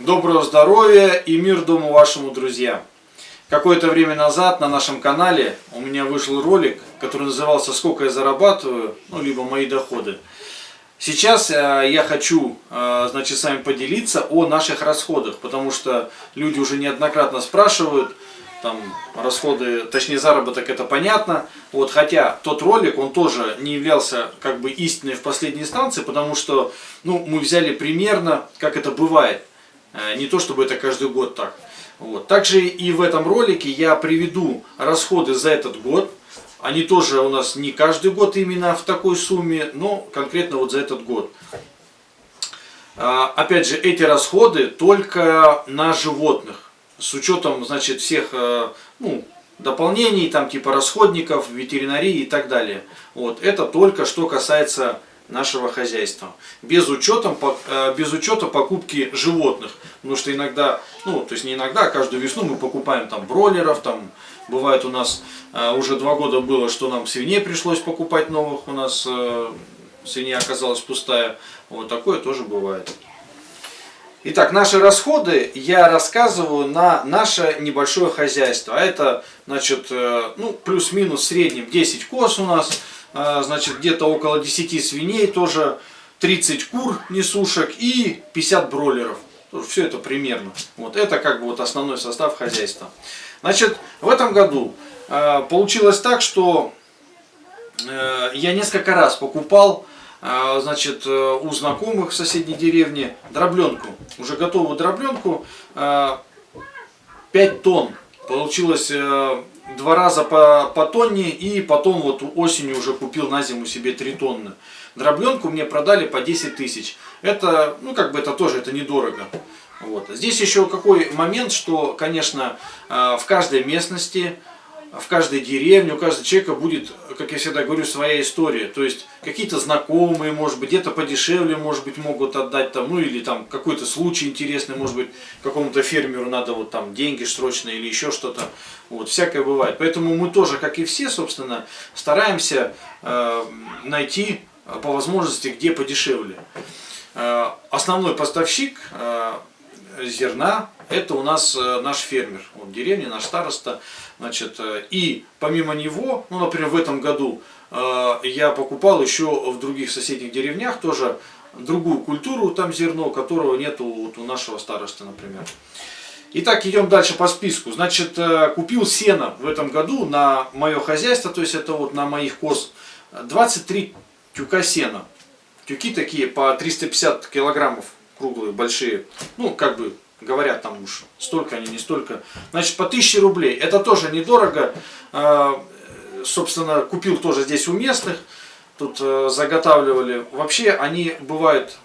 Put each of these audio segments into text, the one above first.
Доброго здоровья и мир дому вашему, друзья! Какое-то время назад на нашем канале у меня вышел ролик, который назывался «Сколько я зарабатываю», ну, либо «Мои доходы». Сейчас э, я хочу, э, значит, с вами поделиться о наших расходах, потому что люди уже неоднократно спрашивают, там, расходы, точнее, заработок, это понятно, вот, хотя тот ролик, он тоже не являлся, как бы, истиной в последней инстанции, потому что, ну, мы взяли примерно, как это бывает, не то, чтобы это каждый год так. Вот. Также и в этом ролике я приведу расходы за этот год, они тоже у нас не каждый год именно в такой сумме, но конкретно вот за этот год. А, опять же, эти расходы только на животных. С учетом, значит, всех э, ну, дополнений, там типа расходников, ветеринарии и так далее. Вот. Это только что касается нашего хозяйства. Без, учетом, э, без учета покупки животных. Потому что иногда, ну, то есть не иногда, а каждую весну мы покупаем там бройлеров, там Бывает у нас э, уже два года было, что нам свиней пришлось покупать новых, у нас э, свинья оказалась пустая. Вот такое тоже бывает. Итак, наши расходы я рассказываю на наше небольшое хозяйство. А это, значит, ну, плюс-минус в среднем 10 коз у нас, значит, где-то около 10 свиней, тоже 30 кур несушек и 50 бройлеров. Все это примерно. Вот это как бы вот основной состав хозяйства. Значит, в этом году э, получилось так, что э, я несколько раз покупал э, значит, э, у знакомых в соседней деревне дробленку. Уже готовую дробленку. Э, 5 тонн. Получилось э, два раза по, по тонне и потом вот осенью уже купил на зиму себе 3 тонны. Дробленку мне продали по 10 тысяч. Это, ну как бы это тоже, это недорого. Вот. Здесь еще какой момент, что, конечно, э, в каждой местности, в каждой деревне, у каждого человека будет, как я всегда говорю, своя история. То есть какие-то знакомые, может быть, где-то подешевле, может быть, могут отдать там, ну или там какой-то случай интересный, может быть, какому-то фермеру надо вот там деньги срочно или еще что-то. Вот, всякое бывает. Поэтому мы тоже, как и все, собственно, стараемся э, найти по возможности, где подешевле. Э, основной поставщик э, зерна, это у нас э, наш фермер, вот деревня, наш староста. Значит, э, и помимо него, ну, например, в этом году э, я покупал еще в других соседних деревнях тоже другую культуру, там зерно, которого нету вот у нашего староста, например. Итак, идем дальше по списку. Значит, купил сено в этом году на мое хозяйство, то есть это вот на моих коз, 23 тюка сена. Тюки такие по 350 килограммов круглые, большие. Ну, как бы говорят там уж, столько они, не столько. Значит, по 1000 рублей. Это тоже недорого. А, собственно, купил тоже здесь у местных. Тут э, заготавливали. Вообще, они бывают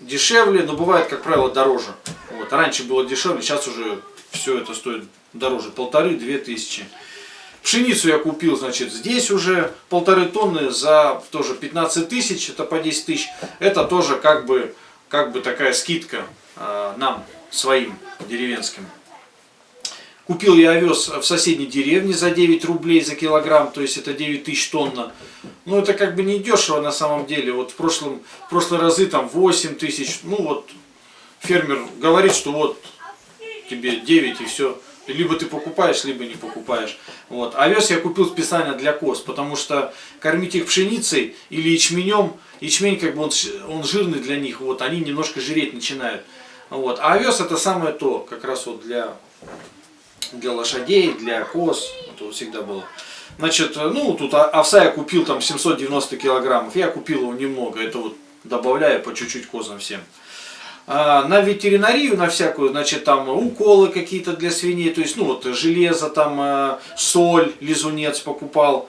дешевле, но бывают, как правило, дороже. Вот. Раньше было дешевле, сейчас уже все это стоит дороже. Полторы-две тысячи. Пшеницу я купил, значит, здесь уже полторы тонны за тоже 15 тысяч, это по 10 тысяч. Это тоже как бы как бы такая скидка э, нам, своим деревенским. Купил я овес в соседней деревне за 9 рублей за килограмм, то есть это 9 тысяч тонна. Ну это как бы не дешево на самом деле. Вот в, прошлом, в прошлые разы там 8 тысяч. Ну вот фермер говорит, что вот тебе 9 и все. Либо ты покупаешь, либо не покупаешь. Вот. Овес я купил специально для коз, потому что кормить их пшеницей или ячменем, ячмень как бы он, он жирный для них, вот, они немножко жиреть начинают. Вот. А овес это самое то, как раз вот для, для лошадей, для коз, это вот всегда было. Значит, ну тут овса я купил там 790 килограммов, я купил его немного, это вот добавляю по чуть-чуть козам всем. А, на ветеринарию, на всякую, значит, там уколы какие-то для свиней, то есть, ну, вот, железо, там, э, соль, лизунец покупал.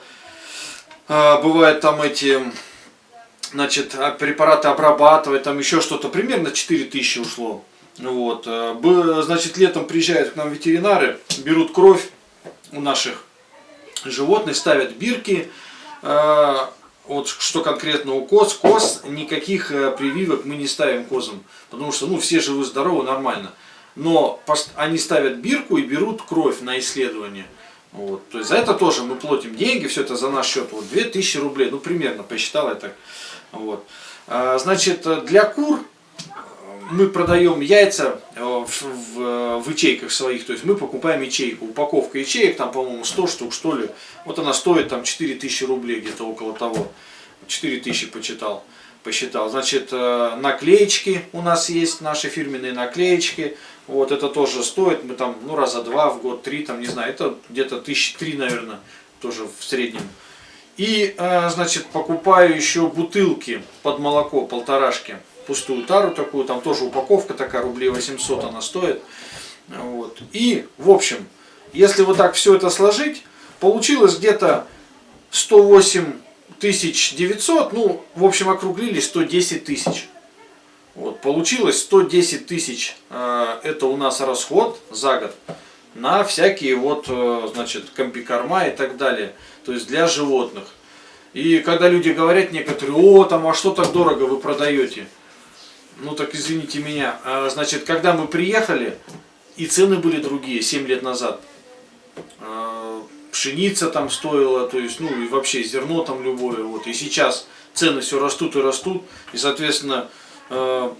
А, бывает там эти, значит, а, препараты обрабатывать, там еще что-то, примерно 4000 ушло. Вот, значит, летом приезжают к нам ветеринары, берут кровь у наших животных, ставят бирки, вот что конкретно у коз, коз никаких э, прививок мы не ставим козам, потому что ну все живы здоровы, нормально. Но они ставят бирку и берут кровь на исследование. Вот. То есть за это тоже мы платим деньги, все это за наш счет. Вот 2000 рублей, ну примерно, посчитал я так. Вот. А, значит, для кур мы продаем яйца э, в, в, ячейках своих, то есть мы покупаем ячейку, упаковка ячеек, там, по-моему, 100 штук, что ли, вот она стоит там 4000 рублей, где-то около того, 4000 почитал, посчитал, значит, э, наклеечки у нас есть, наши фирменные наклеечки, вот, это тоже стоит, мы там, ну, раза два в год, три, там, не знаю, это где-то тысячи три, наверное, тоже в среднем. И, э, значит, покупаю еще бутылки под молоко, полторашки, пустую тару такую, там тоже упаковка такая, рублей 800 она стоит. Вот. И, в общем, если вот так все это сложить, получилось где-то 108 тысяч 900, ну, в общем, округлили 110 тысяч. Вот, получилось 110 тысяч, э, это у нас расход за год на всякие вот, э, значит, комбикорма и так далее, то есть для животных. И когда люди говорят некоторые, о, там, а что так дорого вы продаете? Ну так извините меня, а, значит, когда мы приехали, и цены были другие, 7 лет назад. А, пшеница там стоила, то есть, ну и вообще зерно там любое, вот, и сейчас цены все растут и растут, и, соответственно, Э,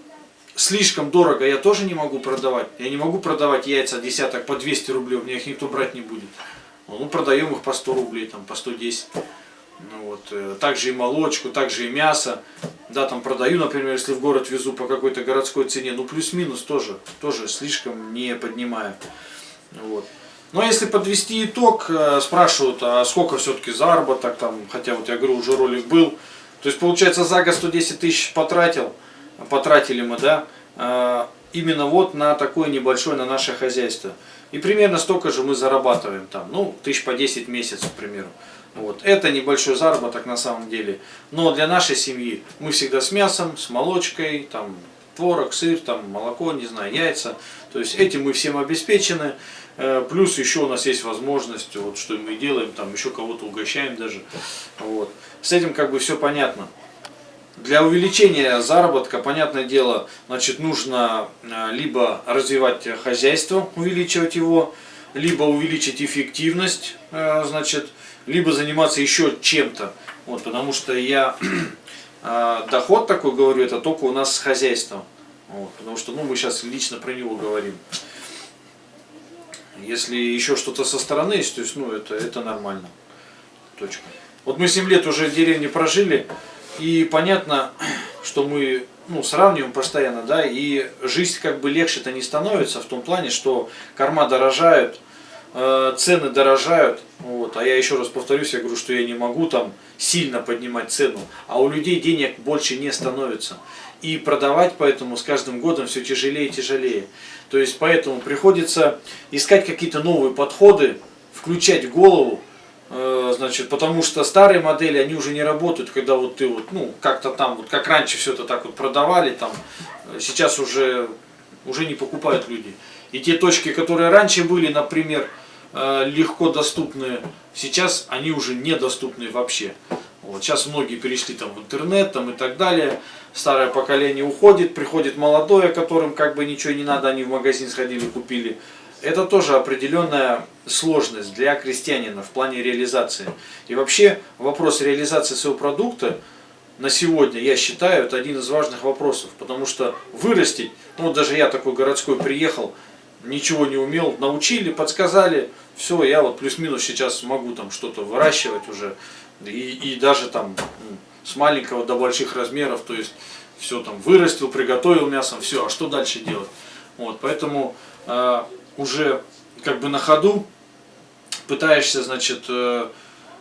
слишком дорого я тоже не могу продавать. Я не могу продавать яйца десяток по 200 рублей, у меня их никто брать не будет. Ну, продаем их по 100 рублей, там, по 110. Ну, вот. Э, также и молочку, также и мясо. Да, там продаю, например, если в город везу по какой-то городской цене, ну плюс-минус тоже, тоже слишком не поднимаю. Вот. Но если подвести итог, э, спрашивают, а сколько все-таки заработок, там, хотя вот я говорю, уже ролик был. То есть получается за год 110 тысяч потратил, потратили мы, да, а, именно вот на такое небольшое, на наше хозяйство. И примерно столько же мы зарабатываем там, ну, тысяч по 10 месяцев, к примеру. Вот. Это небольшой заработок на самом деле. Но для нашей семьи мы всегда с мясом, с молочкой, там, творог, сыр, там, молоко, не знаю, яйца. То есть этим мы всем обеспечены. Э, плюс еще у нас есть возможность, вот что мы делаем, там еще кого-то угощаем даже. Вот. С этим как бы все понятно. Для увеличения заработка, понятное дело, значит, нужно э, либо развивать хозяйство, увеличивать его, либо увеличить эффективность, э, значит, либо заниматься еще чем-то. Вот, потому что я э, доход такой говорю, это только у нас с хозяйством. Вот, потому что ну, мы сейчас лично про него говорим. Если еще что-то со стороны есть, то есть, ну, это, это нормально. Точка. Вот мы 7 лет уже в деревне прожили, и понятно, что мы ну, сравниваем постоянно, да, и жизнь как бы легче-то не становится в том плане, что корма дорожают, цены дорожают, вот, а я еще раз повторюсь, я говорю, что я не могу там сильно поднимать цену, а у людей денег больше не становится. И продавать поэтому с каждым годом все тяжелее и тяжелее. То есть поэтому приходится искать какие-то новые подходы, включать голову, Э, значит, потому что старые модели, они уже не работают, когда вот ты вот, ну, как-то там, вот как раньше все это так вот продавали, там, э, сейчас уже, уже не покупают люди. И те точки, которые раньше были, например, э, легко доступные, сейчас они уже недоступны вообще. Вот, сейчас многие перешли там в интернет там, и так далее. Старое поколение уходит, приходит молодое, которым как бы ничего не надо, они в магазин сходили, купили это тоже определенная сложность для крестьянина в плане реализации. И вообще вопрос реализации своего продукта на сегодня, я считаю, это один из важных вопросов. Потому что вырастить, ну даже я такой городской приехал, ничего не умел, научили, подсказали, все, я вот плюс-минус сейчас могу там что-то выращивать уже. И, и даже там с маленького до больших размеров, то есть все там вырастил, приготовил мясом, все, а что дальше делать? Вот, поэтому а, уже как бы на ходу пытаешься, значит, э,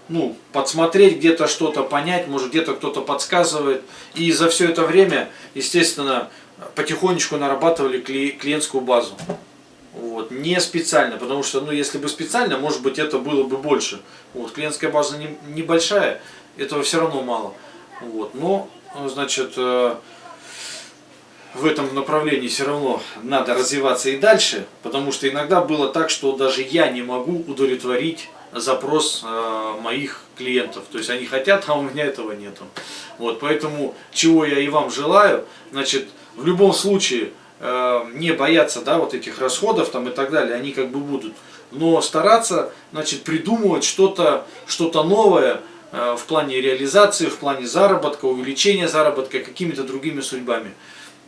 ну, подсмотреть где-то что-то, понять, может где-то кто-то подсказывает. И за все это время, естественно, потихонечку нарабатывали клиентскую базу. Не специально, потому что, ну, если бы специально, может быть, это было бы больше. Вот. Клиентская база не, небольшая, этого все равно мало. Вот. Но, значит, э, в этом направлении все равно надо развиваться и дальше, потому что иногда было так, что даже я не могу удовлетворить запрос э, моих клиентов. То есть они хотят, а у меня этого нету. Вот, поэтому чего я и вам желаю, значит, в любом случае э, не бояться да, вот этих расходов там, и так далее, они как бы будут. Но стараться значит, придумывать что-то что, -то, новое э, в плане реализации, в плане заработка, увеличения заработка какими-то другими судьбами.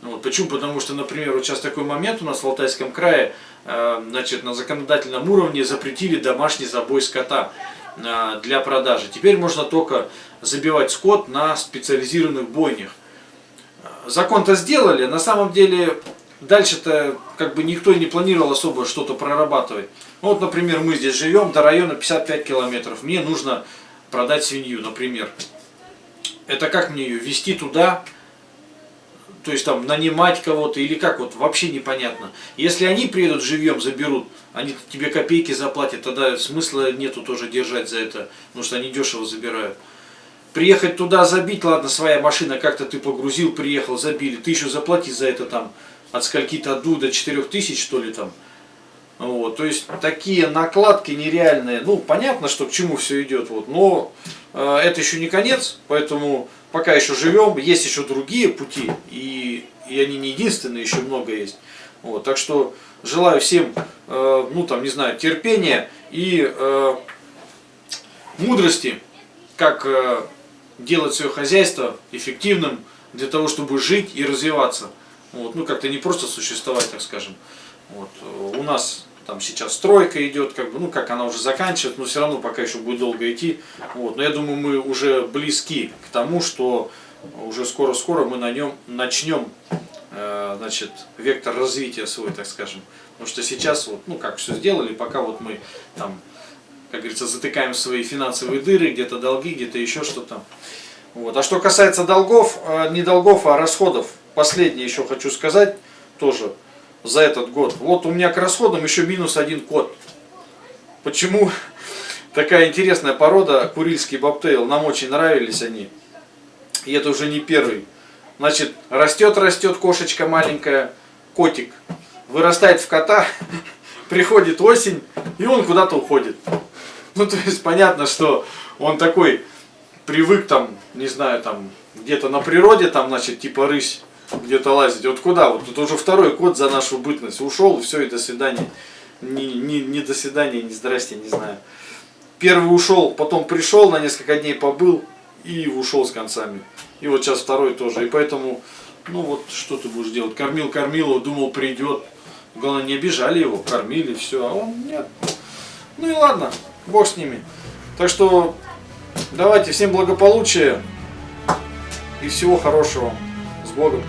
Вот. Почему? Потому что, например, вот сейчас такой момент у нас в Алтайском крае, э, значит, на законодательном уровне запретили домашний забой скота э, для продажи. Теперь можно только забивать скот на специализированных бойнях. Закон-то сделали, на самом деле дальше-то как бы никто не планировал особо что-то прорабатывать. Ну, вот, например, мы здесь живем, до района 55 километров, мне нужно продать свинью, например. Это как мне ее вести туда, то есть там нанимать кого-то или как, вот вообще непонятно. Если они приедут живьем, заберут, они тебе копейки заплатят, тогда смысла нету тоже держать за это, потому что они дешево забирают. Приехать туда, забить, ладно, своя машина, как-то ты погрузил, приехал, забили, ты еще заплати за это там от скольки-то 2 до 4 тысяч, что ли, там. Вот, то есть такие накладки нереальные. Ну, понятно, что к чему все идет, вот, но э, это еще не конец, поэтому пока еще живем, есть еще другие пути, и, и они не единственные, еще много есть. Вот, так что желаю всем, э, ну там, не знаю, терпения и э, мудрости, как э, делать свое хозяйство эффективным для того, чтобы жить и развиваться. Вот, ну, как-то не просто существовать, так скажем. Вот, у нас там сейчас стройка идет, как бы, ну, как она уже заканчивает, но все равно пока еще будет долго идти. Вот, но я думаю, мы уже близки к тому, что уже скоро-скоро мы на нем начнем, э, значит, вектор развития свой, так скажем. Потому что сейчас, вот, ну, как все сделали, пока вот мы там, как говорится, затыкаем свои финансовые дыры, где-то долги, где-то еще что-то. Вот. А что касается долгов, э, не долгов, а расходов, последнее еще хочу сказать тоже за этот год. Вот у меня к расходам еще минус один код. Почему такая интересная порода, курильский бобтейл, нам очень нравились они. И это уже не первый. Значит, растет-растет кошечка маленькая, котик, вырастает в кота, приходит осень, и он куда-то уходит. Ну, то есть, понятно, что он такой привык там, не знаю, там, где-то на природе, там, значит, типа рысь, где-то лазить. Вот куда? Вот это уже второй код за нашу бытность. Ушел, все, и до свидания. Не, не, не до свидания, не здрасте, не знаю. Первый ушел, потом пришел, на несколько дней побыл и ушел с концами. И вот сейчас второй тоже. И поэтому, ну вот, что ты будешь делать? Кормил, кормил думал, придет. Главное, не обижали его, кормили, все. А он нет. Ну и ладно, бог с ними. Так что, давайте, всем благополучия и всего хорошего. С Богом.